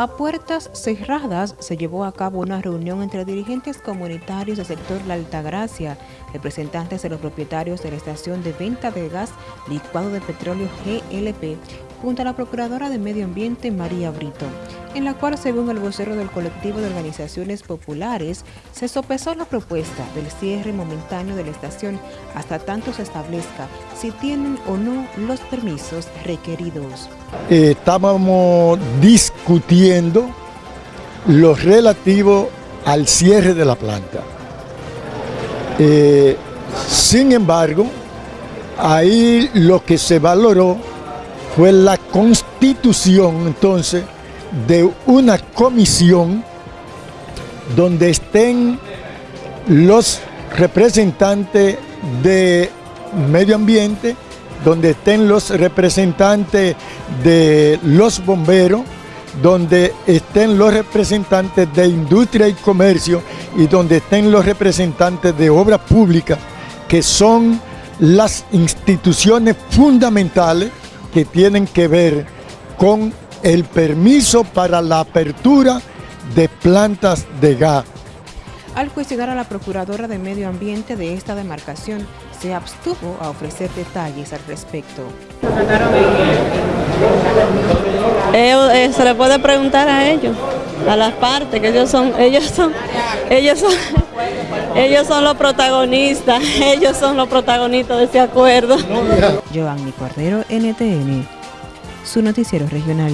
A puertas cerradas se llevó a cabo una reunión entre dirigentes comunitarios del sector La Altagracia, representantes de los propietarios de la estación de venta de gas licuado de petróleo GLP, junto a la Procuradora de Medio Ambiente María Brito, en la cual, según el vocero del colectivo de organizaciones populares, se sopesó la propuesta del cierre momentáneo de la estación hasta tanto se establezca si tienen o no los permisos requeridos. Estábamos discutiendo lo relativo al cierre de la planta. Eh, sin embargo, ahí lo que se valoró fue la constitución entonces de una comisión donde estén los representantes de medio ambiente, donde estén los representantes de los bomberos, donde estén los representantes de industria y comercio y donde estén los representantes de obras públicas, que son las instituciones fundamentales que tienen que ver con el permiso para la apertura de plantas de gas. Al cuestionar a la Procuradora de Medio Ambiente de esta demarcación, se abstuvo a ofrecer detalles al respecto. Eh, se le puede preguntar a ellos, a las partes, que ellos son, ellos son, ellos son, ellos son los protagonistas, ellos son los protagonistas de ese acuerdo. Giovanni Cordero, NTN, su noticiero regional.